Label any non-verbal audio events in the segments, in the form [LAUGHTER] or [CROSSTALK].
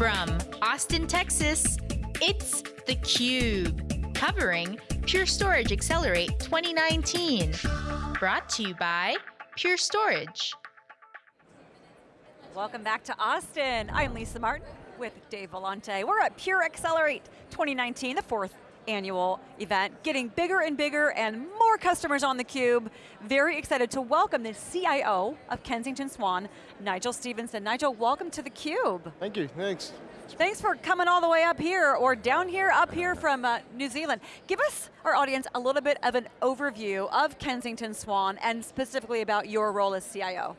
From Austin, Texas, it's theCUBE, covering Pure Storage Accelerate 2019. Brought to you by Pure Storage. Welcome back to Austin. I'm Lisa Martin with Dave Vellante. We're at Pure Accelerate 2019, the fourth annual event, getting bigger and bigger and more customers on theCUBE. Very excited to welcome the CIO of Kensington Swan, Nigel Stevenson. Nigel, welcome to theCUBE. Thank you, thanks. Thanks for coming all the way up here, or down here, up here from uh, New Zealand. Give us, our audience, a little bit of an overview of Kensington Swan, and specifically about your role as CIO.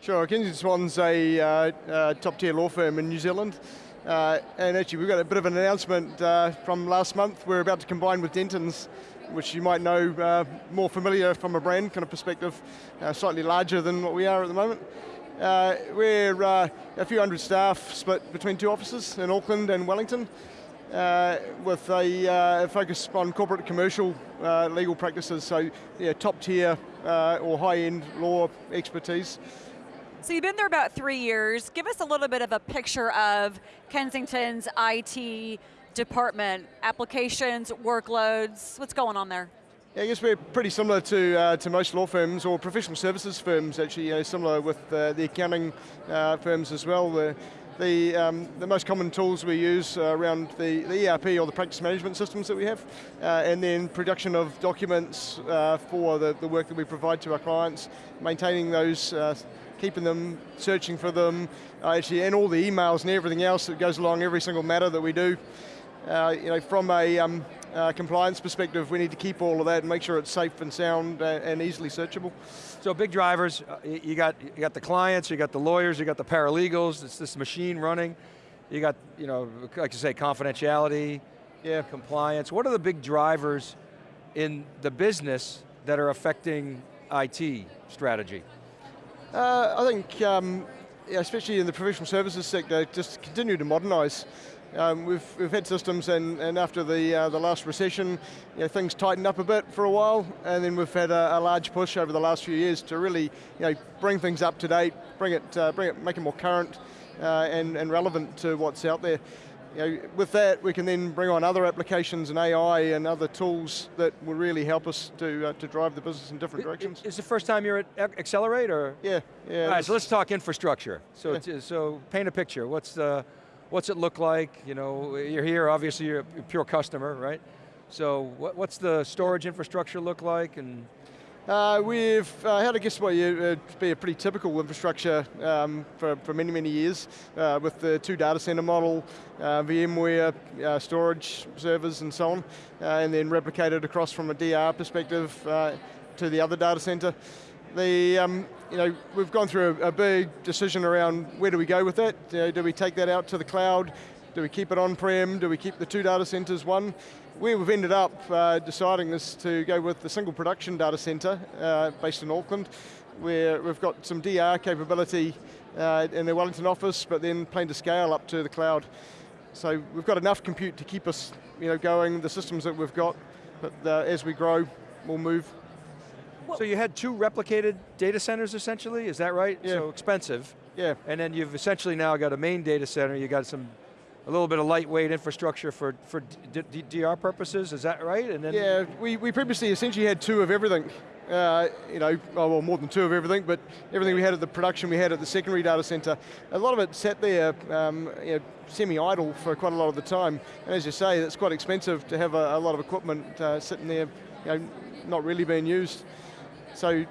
Sure, Kensington Swan's a uh, uh, top tier law firm in New Zealand. Uh, and actually we've got a bit of an announcement uh, from last month. We're about to combine with Dentons, which you might know uh, more familiar from a brand kind of perspective, uh, slightly larger than what we are at the moment. Uh, we're uh, a few hundred staff split between two offices in Auckland and Wellington. with a focus on corporate commercial legal practices, so yeah, top tier or high end law expertise. So you've been there about three years. Give us a little bit of a picture of Kensington's IT department, applications, workloads, what's going on there? Yeah, I guess we're pretty similar to, uh, to most law firms or professional services firms actually, you know, similar with uh, the accounting uh, firms as well. The, the, um, the, most common tools we use around the, the, ERP or the practice management systems that we have, uh, and then production of documents uh, for the, the work that we provide to our clients, maintaining those uh, keeping them, searching for them, uh, actually, and all the emails and everything else that goes along every single matter that we do. Uh, you know, from a um, uh, compliance perspective, we need to keep all of that and make sure it's safe and sound uh, and easily searchable. So big drivers, uh, you got, you got the clients, you got the lawyers, you got the paralegals, it's this machine running. You got, you know, like you say, confidentiality, yeah. compliance. What are the big drivers in the business that are affecting IT strategy? Uh, I think, um, yeah, especially in the professional services sector, just continue to modernize. Um, we've, we've had systems and, and after the, uh, the last recession, you know, things tightened up a bit for a while, and then we've had a, a, large push over the last few years to really you know, bring things up to date, bring it, uh, bring it make it more current uh, and, and relevant to what's out there you know, with that, we can then bring on other applications and AI and other tools that will really help us to, uh, to drive the business in different directions. Is the first time you're at Accelerate, or? Yeah, yeah. All right, so let's talk infrastructure. So, yeah. so paint a picture. What's the, what's it look like? You know, you're here, obviously you're a pure customer, right? So what, what's the storage infrastructure look like, and uh, we've uh, had, I guess, what would be a pretty typical infrastructure um, for, for many, many years uh, with the two data center model, uh, VMware, uh, storage servers and so on, uh, and then replicated across from a DR perspective to the other data center. The, um, you know, we've gone through a, a, big decision around where do we go with that? Do we take that out to the cloud? Do we keep it on-prem? Do we keep the two data centers one? Where we've ended up uh, deciding is to go with the single production data center uh, based in Auckland, where we've got some DR capability uh, in the Wellington office, but then plan to scale up to the cloud. So we've got enough compute to keep us you know, going, the systems that we've got, but uh, as we grow, we'll move. So you had two replicated data centers essentially, is that right? Yeah. So expensive. Yeah. And then you've essentially now got a main data center, you got some a little bit of lightweight infrastructure for, for DR purposes, is that right? And then yeah, we, we previously essentially had two of everything. Uh, you know, oh, well more than two of everything, but everything we had at the production we had at the secondary data center. A lot of it sat there um, you know, semi-idle for quite a lot of the time. And as you say, it's quite expensive to have a, a lot of equipment uh, sitting there, you know, not really being used. So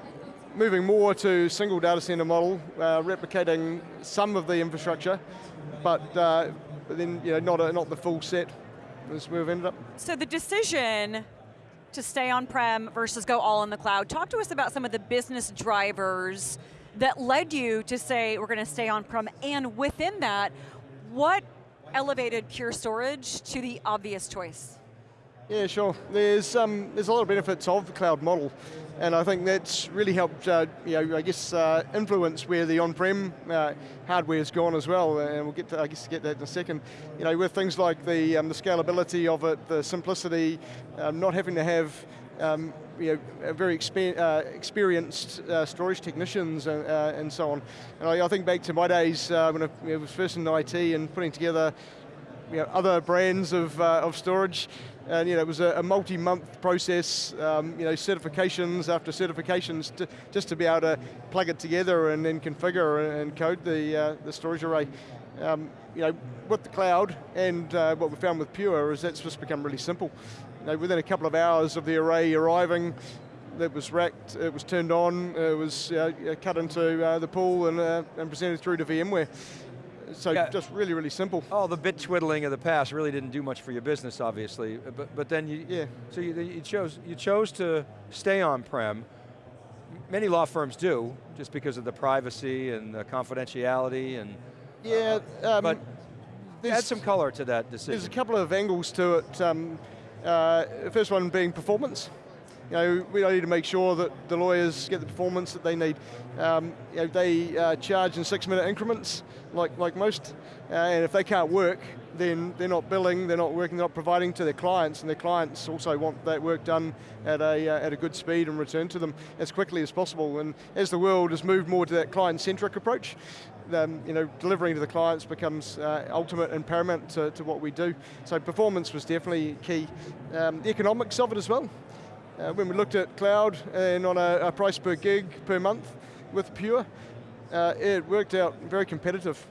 moving more to single data center model, uh, replicating some of the infrastructure, but uh, but then you know, not, a, not the full set as we've ended up. So the decision to stay on-prem versus go all in the cloud, talk to us about some of the business drivers that led you to say we're going to stay on-prem, and within that, what elevated Pure Storage to the obvious choice? Yeah, sure. There's, um, there's a lot of benefits of the cloud model, and I think that's really helped, uh, you know, I guess, uh, influence where the on-prem uh, hardware's gone as well, and we'll get to, I guess, get that in a second. You know, with things like the, um, the scalability of it, the simplicity, um, not having to have um, you know, very exper uh, experienced uh, storage technicians and, uh, and, so on. And I, I, think back to my days uh, when I you know, was first in IT and putting together you know, other brands of, uh, of storage, and you know, it was a, a multi-month process, um, you know, certifications after certifications, to, just to be able to plug it together and then configure and code the, uh, the storage array. Um, you know, with the cloud and uh, what we found with Pure is that's just become really simple. You know, within a couple of hours of the array arriving, it was racked, it was turned on, it was uh, cut into uh, the pool and, uh, and presented through to VMware. So yeah. just really, really simple. Oh, the bit twiddling of the past really didn't do much for your business, obviously. But but then you yeah. So you, you chose you chose to stay on prem. Many law firms do, just because of the privacy and the confidentiality and. Yeah, uh, um, but add some color to that decision. There's a couple of angles to it. Um, uh, first one being performance. You know, we need to make sure that the lawyers get the performance that they need. Um, you know, they uh, charge in six minute increments, like, like most, uh, and if they can't work, then they're not billing, they're not working, they're not providing to their clients, and their clients also want that work done at a, uh, at a good speed and return to them as quickly as possible. And as the world has moved more to that client-centric approach, um, you know, delivering to the clients becomes uh, ultimate and paramount to, to, what we do. So performance was definitely key. Um, the economics of it as well. Uh, when we looked at cloud and on a, a, price per gig per month with Pure, uh, it worked out very competitive.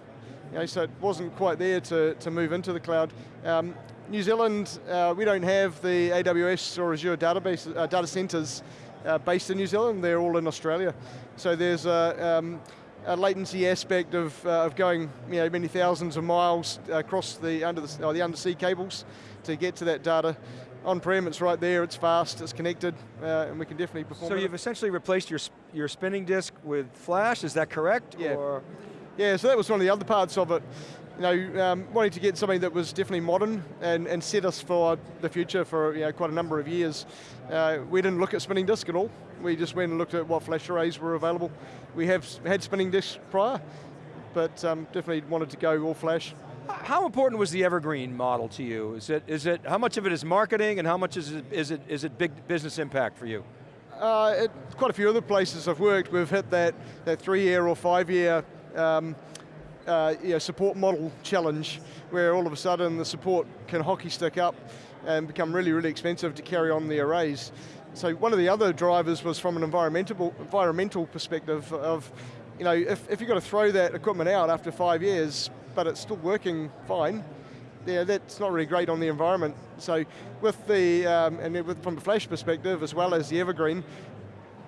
You know, so it wasn't quite there to, to move into the cloud. Um, New Zealand, uh, we don't have the AWS or Azure database, uh, data centers uh, based in New Zealand, they're all in Australia. So there's a, um, a latency aspect of, uh, of going you know, many thousands of miles across the, under the, the undersea cables to get to that data. On-prem, it's right there, it's fast, it's connected, uh, and we can definitely perform So you've essentially replaced your, your spinning disk with flash, is that correct? Yeah. Or? Yeah, so that was one of the other parts of it. You know, um, wanting to get something that was definitely modern and, and set us for the future for you know, quite a number of years. Uh, we didn't look at spinning disk at all. We just went and looked at what flash arrays were available. We have had spinning disks prior, but um, definitely wanted to go all flash. How important was the evergreen model to you? Is it, is it, how much of it is marketing and how much is it, is it, is it big business impact for you? Uh, it, quite a few other places I've worked, we've hit that, that three year or five year um, uh, you know, support model challenge where all of a sudden the support can hockey stick up and become really, really expensive to carry on the arrays. So one of the other drivers was from an environmental, environmental perspective of, you know, if, if you've got to throw that equipment out after five years, but it's still working fine, yeah, that's not really great on the environment. So with the, um, and with, from a flash perspective, as well as the evergreen,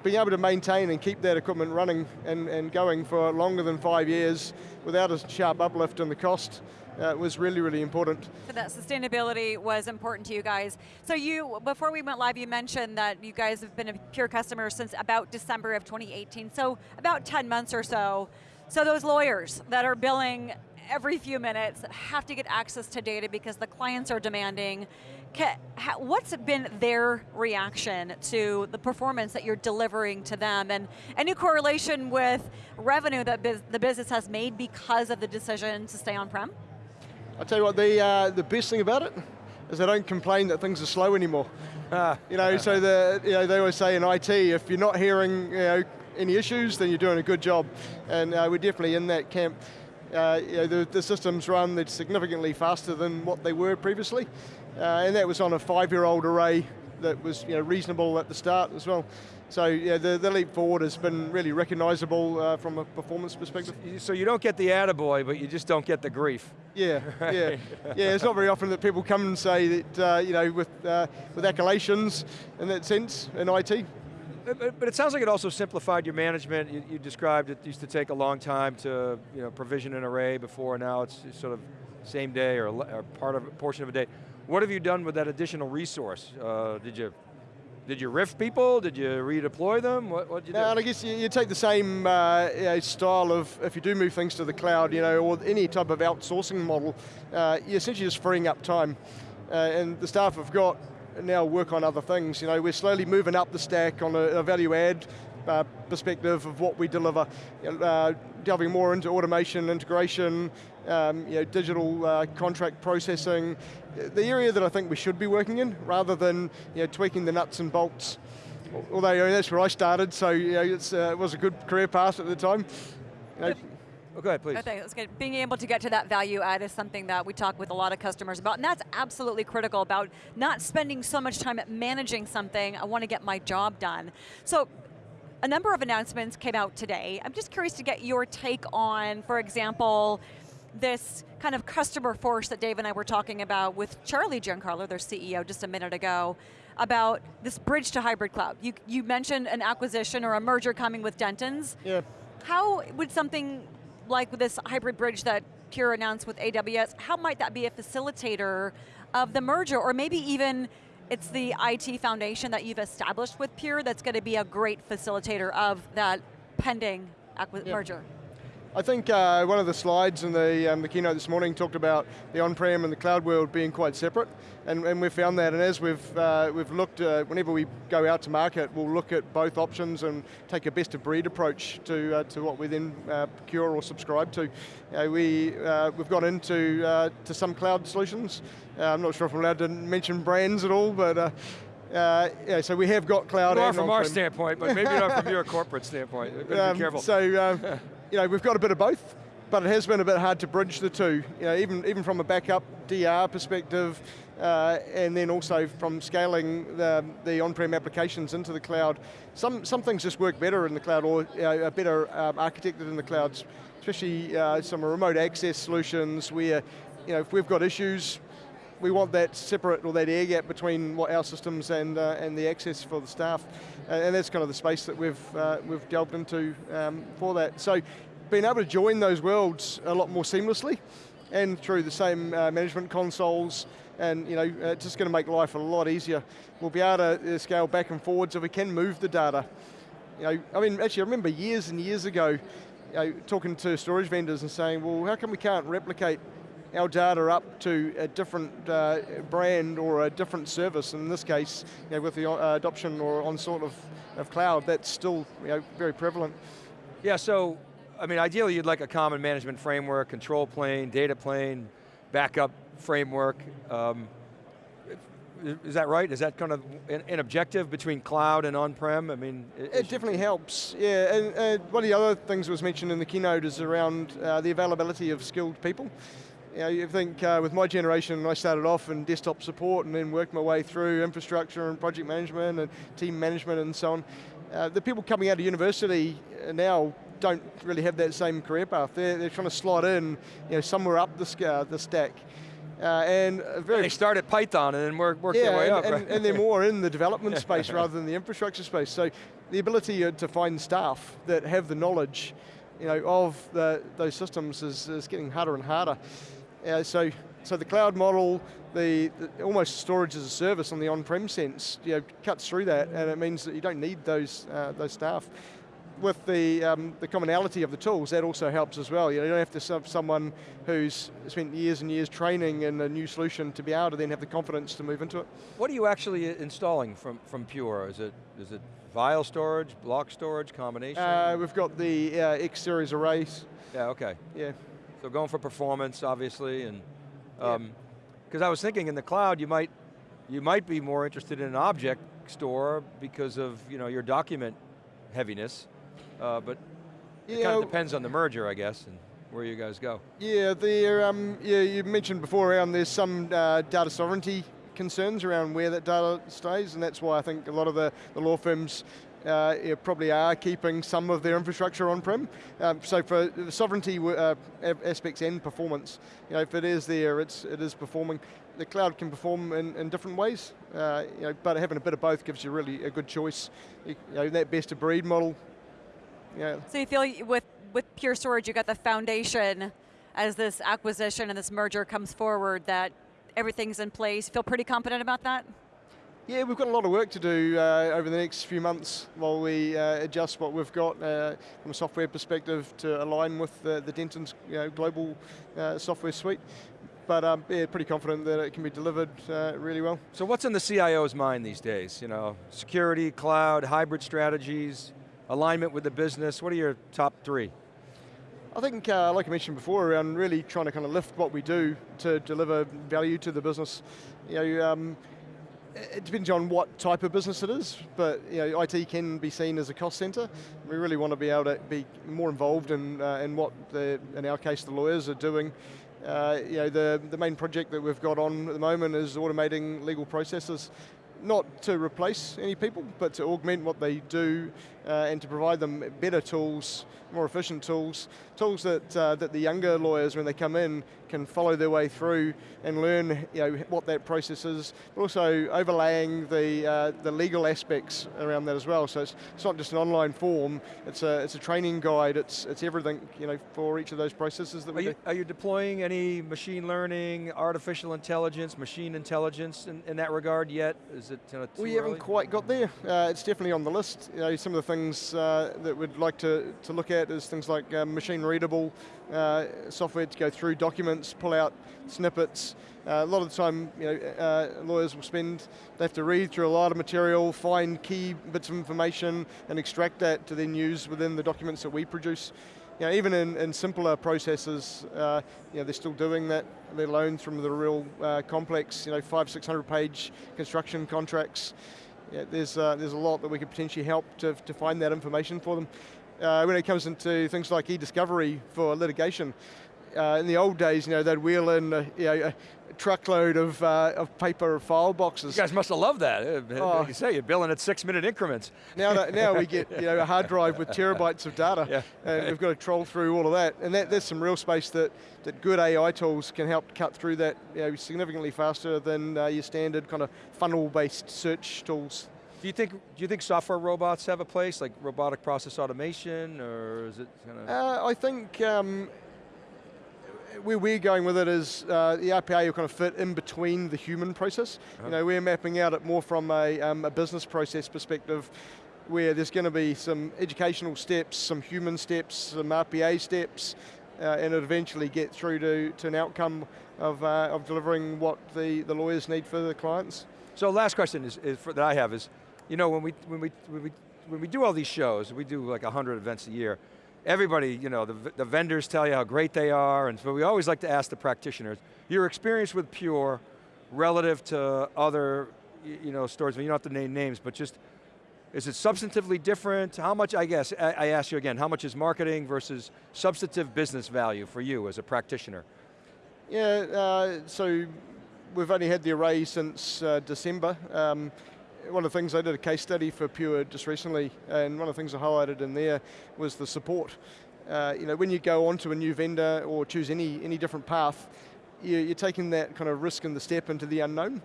being able to maintain and keep that equipment running and, and going for longer than five years without a sharp uplift in the cost uh, was really, really important. So that sustainability was important to you guys. So you, before we went live, you mentioned that you guys have been a Pure customer since about December of 2018, so about 10 months or so. So those lawyers that are billing every few minutes have to get access to data because the clients are demanding. What's been their reaction to the performance that you're delivering to them and any correlation with revenue that the business has made because of the decision to stay on-prem? I'll tell you what, the, uh, the best thing about it is they don't complain that things are slow anymore. Ah. You know, so the, you know, they always say in IT, if you're not hearing you know, any issues, then you're doing a good job. And uh, we're definitely in that camp. Uh, you know, the, the, systems run that's significantly faster than what they were previously. Uh, and that was on a five-year-old array that was you know, reasonable at the start as well. So yeah, the, the leap forward has been really recognizable uh, from a performance perspective. So you don't get the attaboy, but you just don't get the grief. Yeah, right. yeah. [LAUGHS] Yeah, it's not very often that people come and say that, uh, you know, with, uh, with accolations in that sense in IT. But, but, it sounds like it also simplified your management. You, you, described it used to take a long time to you know, provision an array before, now it's sort of same day or, or part of portion of a day. What have you done with that additional resource? Uh, did you did you riff people? Did you redeploy them? What did you do? and I guess you, you take the same uh, you know, style of, if you do move things to the cloud, you know, or any type of outsourcing model, uh, you're essentially just freeing up time. Uh, and the staff have got now work on other things. You know, we're slowly moving up the stack on a, a value add uh, perspective of what we deliver, uh, delving more into automation, integration, um, you know, digital uh, contract processing, the area that I think we should be working in, rather than you know, tweaking the nuts and bolts. Although that's where I started, so you know, uh, it was a good career path at the time. You know, Oh, go ahead, please. I think that's good. Being able to get to that value add is something that we talk with a lot of customers about, and that's absolutely critical about not spending so much time at managing something. I want to get my job done. So a number of announcements came out today. I'm just curious to get your take on, for example, this kind of customer force that Dave and I were talking about with Charlie Giancarlo, their CEO, just a minute ago, about this bridge to hybrid cloud. You, you mentioned an acquisition or a merger coming with Dentons. Yeah. How would something like this hybrid bridge that Pure announced with AWS, how might that be a facilitator of the merger, or maybe even it's the IT foundation that you've established with Pure that's going to be a great facilitator of that pending yep. merger? I think uh, one of the slides in the, um, the keynote this morning talked about the on-prem and the cloud world being quite separate, and, and we've found that, and as we've, uh, we've looked, uh, whenever we go out to market, we'll look at both options and take a best of breed approach to, uh, to what we then uh, procure or subscribe to. we, uh, we've got into to some cloud solutions. I'm not sure if I'm allowed to mention brands at all, but uh, yeah, so we have got cloud. More from our standpoint, but maybe not from your corporate standpoint. [LAUGHS] Um, be careful. So um, [LAUGHS] you know, we've got a bit of both, but it has been a bit hard to bridge the two. You know, even, even from a backup DR perspective, uh, and then also from scaling the, the on-prem applications into the cloud. Some, some things just work better in the cloud or uh, are better um, architected in the clouds, especially uh, some remote access solutions where you know, if we've got issues, we want that separate or that air gap between what our systems and uh, and the access for the staff, and, that's kind of the space that we've uh, we've delved into um, for that. So, being able to join those worlds a lot more seamlessly, and through the same uh, management consoles, and you know, it's just going to make life a lot easier. We'll be able to uh, scale back and forwards if we can move the data. You know, I mean, actually, I remember years and years ago, you know, talking to storage vendors and saying, well, how come we can't replicate our data up to a different uh, brand or a different service. In this case, you know, with the uh, adoption or on sort of, of cloud, that's still you know, very prevalent. Yeah, so, I mean, ideally you'd like a common management framework, control plane, data plane, backup framework. Um, is that right? Is that kind of an, objective between cloud and on-prem? I mean, it, it definitely helps. Yeah, and uh, one of the other things that was mentioned in the keynote is around uh, the availability of skilled people you know, you think uh, with my generation, I started off in desktop support and then worked my way through infrastructure and project management and team management and so on. Uh, the people coming out of university now don't really have that same career path. They're, they're trying to slot in you know, somewhere up the, uh, the stack. Uh, and very and they start at Python and then work, work yeah, their way and, up. And, right? and, they're [LAUGHS] more in the development space rather than the infrastructure space. So the ability uh, to find staff that have the knowledge you know, of the, those systems is, is getting harder and harder. Uh, so, so the cloud model, the, the, almost storage as a service on the on-prem sense, you know, cuts through that, and it means that you don't need those uh, those staff. With the um, the commonality of the tools, that also helps as well. You, know, you don't have to have someone who's spent years and years training in a new solution to be able to then have the confidence to move into it. What are you actually installing from from Pure? Is it is it file storage, block storage, combination? Uh, we've got the uh, X series arrays. Yeah. Okay. Yeah. So going for performance, obviously, and because um, yeah. I was thinking in the cloud, you might you might be more interested in an object store because of you know your document heaviness, uh, but yeah, it kind of depends on the merger, I guess, and where you guys go. Yeah, the um, yeah you mentioned before around there's some uh, data sovereignty concerns around where that data stays, and that's why I think a lot of the, the law firms uh, probably are keeping some of their infrastructure on-prem. Um, so for the sovereignty uh, aspects and performance, you know, if it is there, it's, it is performing. The cloud can perform in, in different ways, uh, you know, but having a bit of both gives you really a good choice. You know, that best of breed model. Yeah. So you feel with, with Pure Storage, you got the foundation as this acquisition and this merger comes forward that everything's in place. Feel pretty confident about that? Yeah, we've got a lot of work to do uh, over the next few months while we uh, adjust what we've got uh, from a software perspective to align with the, the Dentons you know, global uh, software suite. But um, yeah, pretty confident that it can be delivered uh, really well. So what's in the CIO's mind these days? You know, security, cloud, hybrid strategies, alignment with the business? What are your top three? I think, uh, like I mentioned before, around really trying to kind of lift what we do to deliver value to the business. You know, um, it depends on what type of business it is, but you know, IT can be seen as a cost center. We really want to be able to be more involved in, uh, in what, the, in our case, the lawyers are doing. Uh, you know, the, the main project that we've got on at the moment is automating legal processes not to replace any people, but to augment what they do uh, and to provide them better tools, more efficient tools, tools that, uh, that the younger lawyers, when they come in, can follow their way through and learn you know, what that process is, but also overlaying the, uh, the legal aspects around that as well. So it's, it's not just an online form, it's a, it's a training guide, it's, it's everything you know, for each of those processes that are we you, do. Are you deploying any machine learning, artificial intelligence, machine intelligence in, in that regard yet? Is it uh, We early? haven't quite got there. Uh, it's definitely on the list. You know, some of the things uh, that we'd like to, to look at is things like uh, machine readable uh, software to go through documents, pull out snippets. Uh, a lot of the time, you know, uh, lawyers will spend, they have to read through a lot of material, find key bits of information, and extract that to then use within the documents that we produce. You know, even in, in simpler processes, uh, you know, they're still doing that, let alone from the real uh, complex, you know, five, 600 page construction contracts. Yeah, there's, uh, there's a lot that we could potentially help to, to find that information for them. Uh, when it comes into things like e-discovery for litigation, uh, in the old days, you know, they'd wheel in a, you know, a truckload of, uh, of paper file boxes. You guys must have loved that. Uh, Oh. Like you say, you're billing at six minute increments. Now, that, now we get [LAUGHS] you know, a hard drive with terabytes of data, Yeah. and we've got to troll through all of that. And that, there's some real space that, that good AI tools can help cut through that you know, significantly faster than uh, your standard kind of funnel-based search tools. Do you think do you think software robots have a place, like robotic process automation, or is it kind of? Uh, I think um, where we're going with it is uh, the RPA will kind of fit in between the human process. You know, we're mapping out it more from a, um, a business process perspective where there's going to be some educational steps, some human steps, some RPA steps, uh, and it eventually get through to, to an outcome of, uh, of delivering what the, the lawyers need for the clients. So last question is, is for, that I have is, you know, when we when we when we when we do all these shows, we do like hundred events a year. Everybody, you know, the, the vendors tell you how great they are, and so we always like to ask the practitioners, your experience with Pure relative to other, you know, stores. You don't have to name names, but just is it substantively different? How much, I guess, I, I ask you again, how much is marketing versus substantive business value for you as a practitioner? Yeah, uh, so we've only had the array since uh, December. Um, one of the things I did a case study for Pure just recently, and one of the things I highlighted in there was the support. Uh, you know, when you go onto a new vendor or choose any any different path, you, you're taking that kind of risk and the step into the unknown.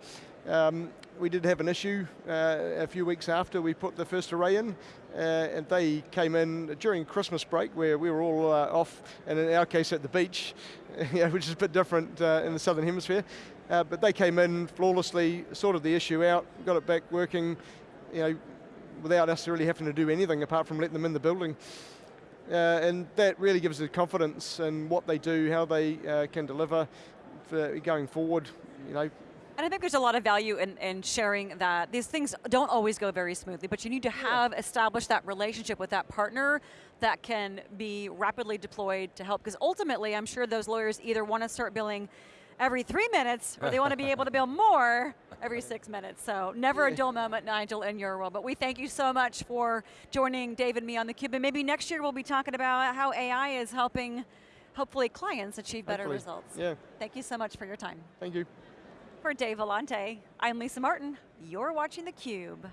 Um, we did have an issue uh, a few weeks after we put the first array in, uh, and they came in during Christmas break where we were all uh, off, and in our case at the beach, [LAUGHS] which is a bit different uh, in the southern hemisphere. Uh, but they came in flawlessly, sorted the issue out, got it back working, you know, without us really having to do anything apart from letting them in the building. Uh, and that really gives us confidence in what they do, how they uh, can deliver for going forward. You know, And I think there's a lot of value in, in sharing that these things don't always go very smoothly, but you need to have established that relationship with that partner that can be rapidly deployed to help. Because ultimately, I'm sure those lawyers either want to start billing every three minutes or they want to be able to build more every six minutes. So never a dull moment, Nigel, in your world. But we thank you so much for joining Dave and me on theCUBE. And maybe next year we'll be talking about how AI is helping, hopefully, clients achieve better Hopefully. results. Yeah, Thank you so much for your time. thank you. For Dave Vellante, I'm Lisa Martin. You're watching theCUBE.